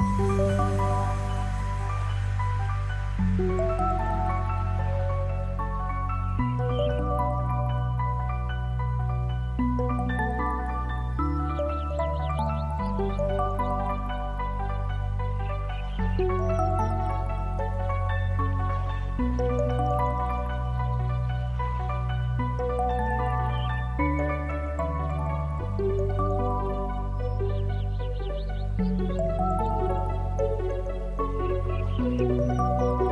thank mm -hmm. you うん。